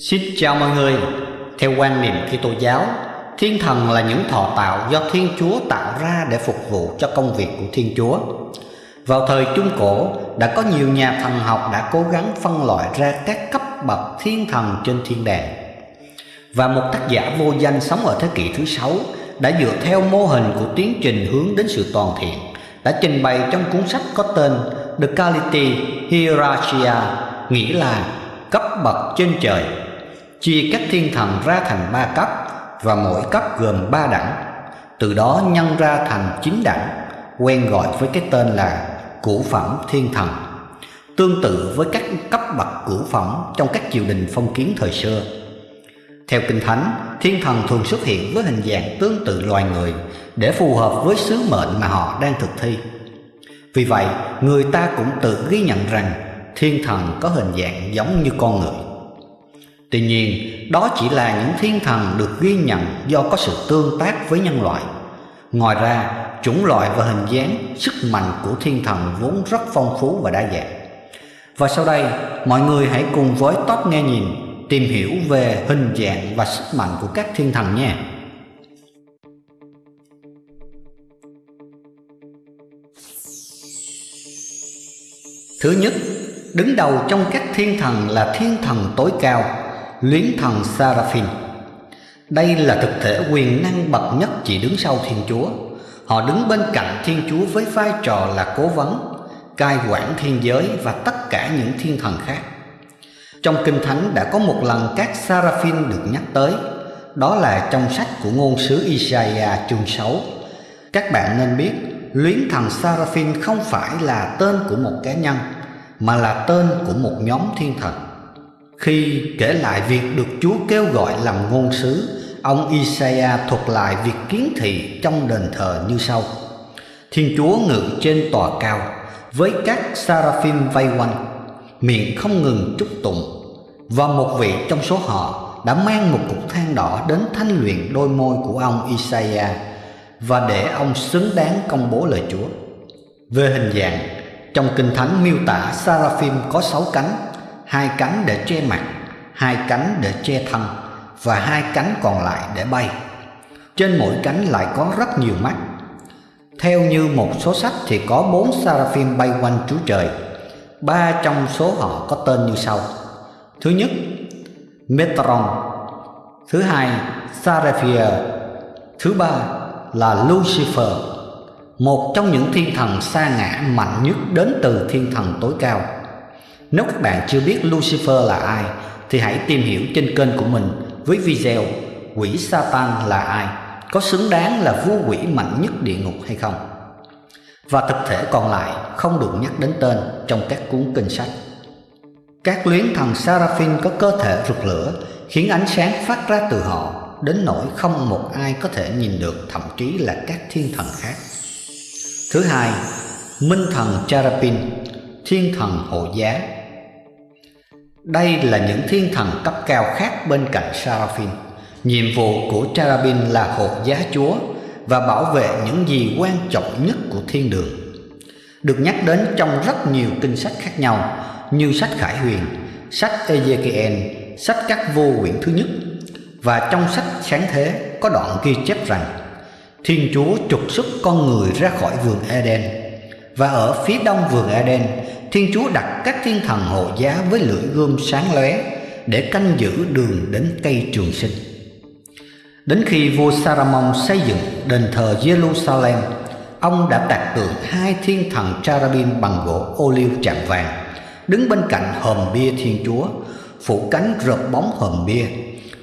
Xin chào mọi người. Theo quan niệm Kitô giáo, thiên thần là những thọ tạo do Thiên Chúa tạo ra để phục vụ cho công việc của Thiên Chúa. Vào thời Trung Cổ, đã có nhiều nhà thần học đã cố gắng phân loại ra các cấp bậc thiên thần trên thiên đàng. Và một tác giả vô danh sống ở thế kỷ thứ sáu đã dựa theo mô hình của tiến trình hướng đến sự toàn thiện, đã trình bày trong cuốn sách có tên The Quality Hierarchia nghĩa là cấp bậc trên trời chia các thiên thần ra thành ba cấp, và mỗi cấp gồm ba đẳng. Từ đó nhân ra thành chín đẳng, quen gọi với cái tên là cửu phẩm thiên thần. Tương tự với các cấp bậc cửu phẩm trong các triều đình phong kiến thời xưa. Theo kinh thánh, thiên thần thường xuất hiện với hình dạng tương tự loài người để phù hợp với sứ mệnh mà họ đang thực thi. Vì vậy, người ta cũng tự ghi nhận rằng thiên thần có hình dạng giống như con người. Tuy nhiên, đó chỉ là những thiên thần được ghi nhận do có sự tương tác với nhân loại. Ngoài ra, chủng loại và hình dáng, sức mạnh của thiên thần vốn rất phong phú và đa dạng. Và sau đây, mọi người hãy cùng với Top Nghe Nhìn tìm hiểu về hình dạng và sức mạnh của các thiên thần nha. Thứ nhất, đứng đầu trong các thiên thần là thiên thần tối cao luyến thần Seraphim. Đây là thực thể quyền năng bậc nhất chỉ đứng sau Thiên Chúa. Họ đứng bên cạnh Thiên Chúa với vai trò là cố vấn, cai quản thiên giới và tất cả những thiên thần khác. Trong Kinh Thánh đã có một lần các Seraphim được nhắc tới, đó là trong sách của ngôn sứ Isaiah chương 6. Các bạn nên biết, luyến thần Seraphim không phải là tên của một cá nhân, mà là tên của một nhóm thiên thần. Khi kể lại việc được Chúa kêu gọi làm ngôn sứ, ông Isaiah thuật lại việc kiến thị trong đền thờ như sau. Thiên Chúa ngự trên tòa cao, với các seraphim vây quanh, miệng không ngừng chúc tụng. Và một vị trong số họ đã mang một cục than đỏ đến thanh luyện đôi môi của ông Isaiah và để ông xứng đáng công bố lời Chúa. Về hình dạng, trong Kinh Thánh miêu tả Seraphim có sáu cánh hai cánh để che mặt, hai cánh để che thân và hai cánh còn lại để bay. Trên mỗi cánh lại có rất nhiều mắt. Theo như một số sách thì có bốn seraphim bay quanh Chúa Trời. Ba trong số họ có tên như sau. Thứ nhất, Metron. Thứ hai, Seraphia. Thứ ba là Lucifer, một trong những thiên thần xa ngã mạnh nhất đến từ thiên thần tối cao. Nếu các bạn chưa biết Lucifer là ai thì hãy tìm hiểu trên kênh của mình với video Quỷ Satan là ai, có xứng đáng là vua quỷ mạnh nhất địa ngục hay không. Và thực thể còn lại không được nhắc đến tên trong các cuốn kinh sách. Các luyến thần Seraphim có cơ thể rực lửa khiến ánh sáng phát ra từ họ đến nỗi không một ai có thể nhìn được thậm chí là các thiên thần khác. Thứ hai, Minh thần Cherubim, thiên thần hộ giá đây là những thiên thần cấp cao khác bên cạnh Seraphim. Nhiệm vụ của Cherubim là hộ giá Chúa và bảo vệ những gì quan trọng nhất của thiên đường. Được nhắc đến trong rất nhiều kinh sách khác nhau như sách Khải Huyền, sách Ezekiel, sách các vô quyển thứ nhất và trong sách Sáng Thế có đoạn ghi chép rằng Thiên Chúa trục xuất con người ra khỏi vườn Eden và ở phía đông vườn Eden Thiên Chúa đặt các thiên thần hộ giá với lưỡi gươm sáng lóe để canh giữ đường đến cây trường sinh. Đến khi vua Saramon xây dựng đền thờ Jerusalem, ông đã tạc tượng hai thiên thần cherubim bằng gỗ ô liu chạm vàng, đứng bên cạnh hòm bia Thiên Chúa, phủ cánh rợp bóng hòm bia.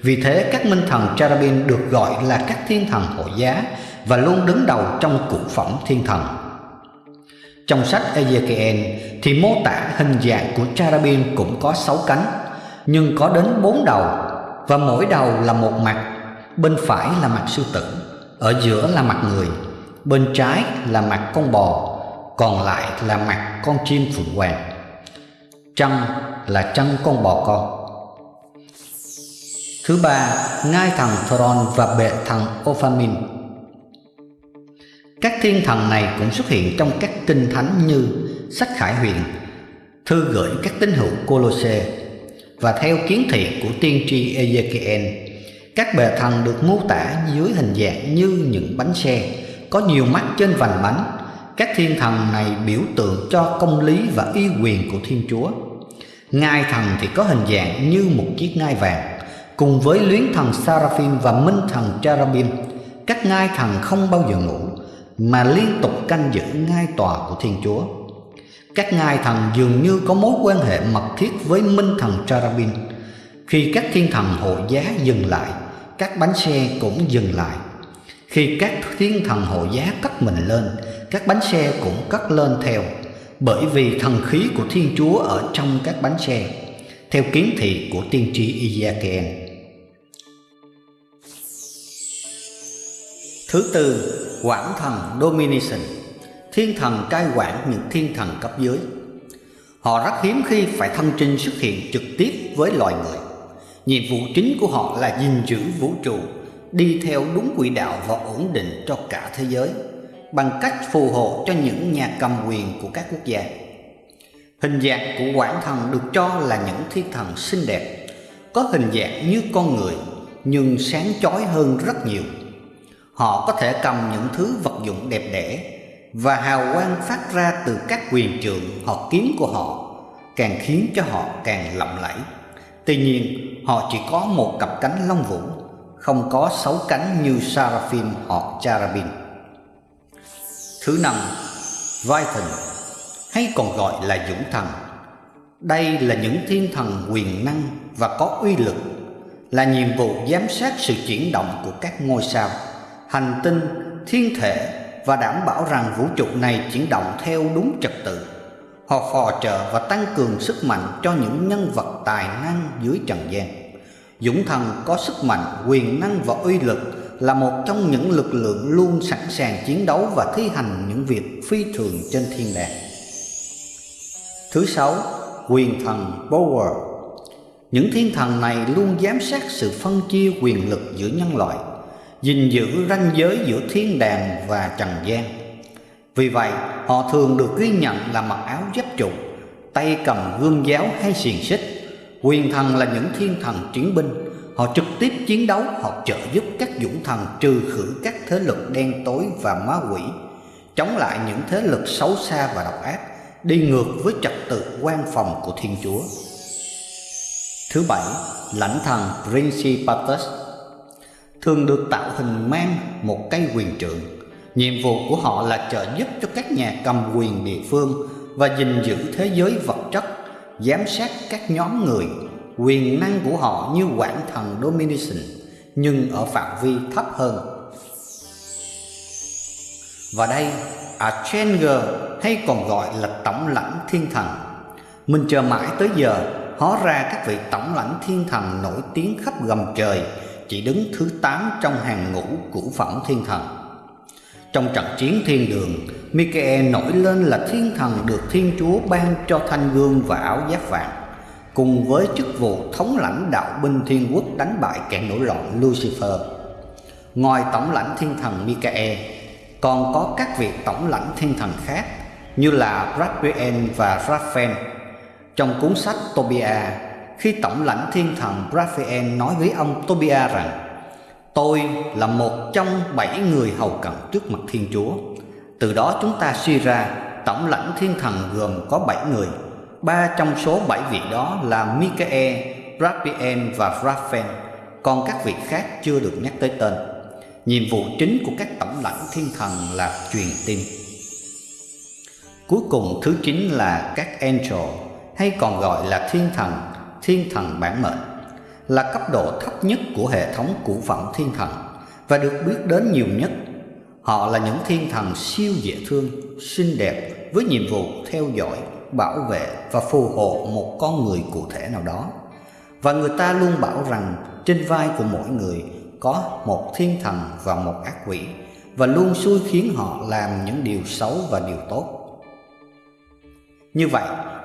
Vì thế các minh thần cherubim được gọi là các thiên thần hộ giá và luôn đứng đầu trong cụ phẩm thiên thần. Trong sách Ezekiel thì mô tả hình dạng của cherubim cũng có sáu cánh, nhưng có đến bốn đầu và mỗi đầu là một mặt. Bên phải là mặt sư tử, ở giữa là mặt người, bên trái là mặt con bò, còn lại là mặt con chim phượng hoàng. Chân là chân con bò con. Thứ ba, ngai thằng Thoron và bệ thằng Ophamin các thiên thần này cũng xuất hiện trong các kinh thánh như sách Khải Huyền, thư gửi các tín hữu Colosse, và theo kiến thị của tiên tri Ezekiel, các bề thần được mô tả dưới hình dạng như những bánh xe, có nhiều mắt trên vành bánh. Các thiên thần này biểu tượng cho công lý và uy quyền của Thiên Chúa. Ngai thần thì có hình dạng như một chiếc ngai vàng, cùng với luyến thần Seraphim và minh thần Cherubim. Các ngai thần không bao giờ ngủ, mà liên tục canh giữ ngai tòa của Thiên Chúa. Các ngai thần dường như có mối quan hệ mật thiết với minh thần Charabin. Khi các thiên thần hộ giá dừng lại, các bánh xe cũng dừng lại. Khi các thiên thần hộ giá cất mình lên, các bánh xe cũng cất lên theo, bởi vì thần khí của Thiên Chúa ở trong các bánh xe, theo kiến thị của tiên tri Ezekiel. Thứ tư, quản thần Domination, thiên thần cai quản những thiên thần cấp dưới. Họ rất hiếm khi phải thân trinh xuất hiện trực tiếp với loài người. Nhiệm vụ chính của họ là gìn giữ vũ trụ, đi theo đúng quỹ đạo và ổn định cho cả thế giới, bằng cách phù hộ cho những nhà cầm quyền của các quốc gia. Hình dạng của quản thần được cho là những thiên thần xinh đẹp, có hình dạng như con người nhưng sáng chói hơn rất nhiều. Họ có thể cầm những thứ vật dụng đẹp đẽ và hào quang phát ra từ các quyền trượng hoặc kiếm của họ càng khiến cho họ càng lộng lẫy. Tuy nhiên, họ chỉ có một cặp cánh long vũ, không có sáu cánh như Seraphim hoặc Cherubim. Thứ năm, Viton hay còn gọi là dũng thần. Đây là những thiên thần quyền năng và có uy lực, là nhiệm vụ giám sát sự chuyển động của các ngôi sao, hành tinh, thiên thể và đảm bảo rằng vũ trụ này chuyển động theo đúng trật tự. Họ phò trợ và tăng cường sức mạnh cho những nhân vật tài năng dưới trần gian. Dũng thần có sức mạnh, quyền năng và uy lực là một trong những lực lượng luôn sẵn sàng chiến đấu và thi hành những việc phi thường trên thiên đàng. Thứ sáu, quyền thần Power. Những thiên thần này luôn giám sát sự phân chia quyền lực giữa nhân loại, gìn giữ ranh giới giữa thiên đàng và trần gian. Vì vậy, họ thường được ghi nhận là mặc áo giáp trụ, tay cầm gương giáo hay xiềng xích. Quyền thần là những thiên thần chiến binh, họ trực tiếp chiến đấu hoặc trợ giúp các dũng thần trừ khử các thế lực đen tối và ma quỷ, chống lại những thế lực xấu xa và độc ác, đi ngược với trật tự quan phòng của Thiên Chúa. Thứ bảy, lãnh thần Principatus thường được tạo hình mang một cây quyền trượng. Nhiệm vụ của họ là trợ giúp cho các nhà cầm quyền địa phương và gìn giữ thế giới vật chất, giám sát các nhóm người. Quyền năng của họ như quản thần Domination, nhưng ở phạm vi thấp hơn. Và đây, Archanger hay còn gọi là tổng lãnh thiên thần. Mình chờ mãi tới giờ, hóa ra các vị tổng lãnh thiên thần nổi tiếng khắp gầm trời chỉ đứng thứ 8 trong hàng ngũ cũ phẩm thiên thần. Trong trận chiến thiên đường, Michael nổi lên là thiên thần được Thiên Chúa ban cho thanh gương và áo giáp vàng, cùng với chức vụ thống lãnh đạo binh thiên quốc đánh bại kẻ nổi loạn Lucifer. Ngoài tổng lãnh thiên thần Michael, còn có các vị tổng lãnh thiên thần khác như là Raphael và Raphael. Trong cuốn sách Tobia, khi tổng lãnh thiên thần Raphael nói với ông Tobia rằng Tôi là một trong bảy người hầu cận trước mặt Thiên Chúa. Từ đó chúng ta suy ra tổng lãnh thiên thần gồm có bảy người. Ba trong số bảy vị đó là Michael, Raphael và Raphael, còn các vị khác chưa được nhắc tới tên. Nhiệm vụ chính của các tổng lãnh thiên thần là truyền tin. Cuối cùng thứ chín là các angel hay còn gọi là thiên thần, thiên thần bản mệnh là cấp độ thấp nhất của hệ thống củ phẩm thiên thần và được biết đến nhiều nhất. Họ là những thiên thần siêu dễ thương, xinh đẹp với nhiệm vụ theo dõi, bảo vệ và phù hộ một con người cụ thể nào đó. Và người ta luôn bảo rằng trên vai của mỗi người có một thiên thần và một ác quỷ và luôn xui khiến họ làm những điều xấu và điều tốt. Như vậy,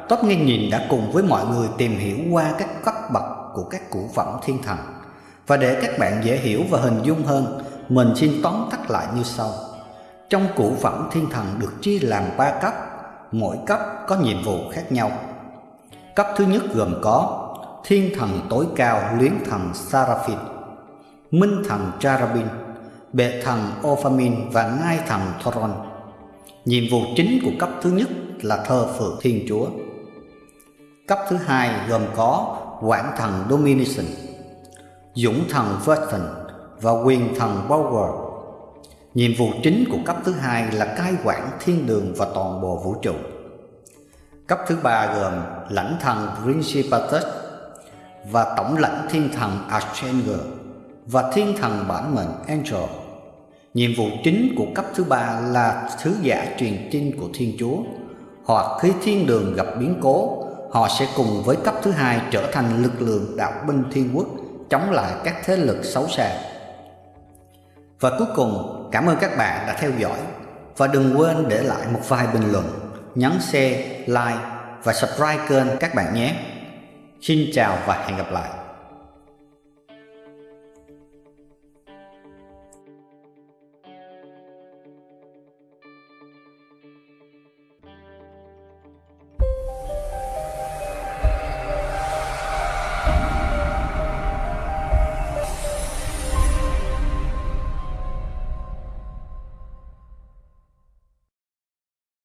Top Nghe Nhìn đã cùng với mọi người tìm hiểu qua các cấp bậc của các cụ phẩm thiên thần. Và để các bạn dễ hiểu và hình dung hơn, mình xin tóm tắt lại như sau. Trong cụ phẩm thiên thần được chia làm ba cấp, mỗi cấp có nhiệm vụ khác nhau. Cấp thứ nhất gồm có thiên thần tối cao luyến thần Seraphim, minh thần Charabin, bệ thần Ophamin và ngai thần Thoron. Nhiệm vụ chính của cấp thứ nhất là thờ phượng Thiên Chúa. Cấp thứ hai gồm có quản thần Domination, dũng thần Verton và quyền thần Power. Nhiệm vụ chính của cấp thứ hai là cai quản thiên đường và toàn bộ vũ trụ. Cấp thứ ba gồm lãnh thần Principatus và tổng lãnh thiên thần Archangel và thiên thần bản mệnh Angel. Nhiệm vụ chính của cấp thứ ba là thứ giả truyền tin của Thiên Chúa. Hoặc khi thiên đường gặp biến cố, họ sẽ cùng với cấp thứ hai trở thành lực lượng đạo binh thiên quốc chống lại các thế lực xấu xa. Và cuối cùng, cảm ơn các bạn đã theo dõi và đừng quên để lại một vài bình luận, nhấn share, like và subscribe kênh các bạn nhé. Xin chào và hẹn gặp lại.